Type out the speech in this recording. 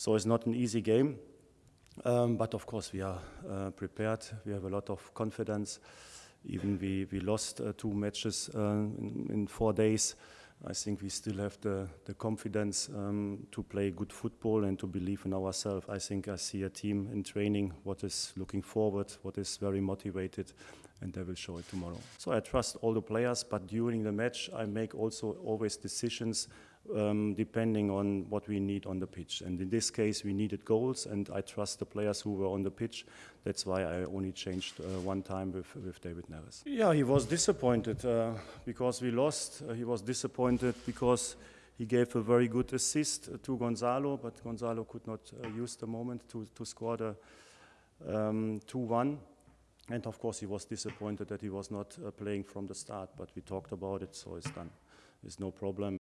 So it's not an easy game. Um, but of course, we are uh, prepared. We have a lot of confidence. Even we, we lost uh, two matches uh, in, in, four days. I think we still have the, the confidence um, to play good football and to believe in ourselves. I think I see a team in training what is looking forward, what is very motivated, and they will show it tomorrow. So I trust all the players, but during the match, I make also always decisions um, depending on what we need on the pitch. And in this case, we needed goals, and I trust the players who were on the pitch. That's why I only changed uh, one time with, with David Neres. Yeah, he was disappointed uh, because we lost. Uh, he was disappointed because he gave a very good assist to Gonzalo, but Gonzalo could not uh, use the moment to, to score the 2-1. Um, and of course, he was disappointed that he was not uh, playing from the start, but we talked about it, so it's done. There's no problem.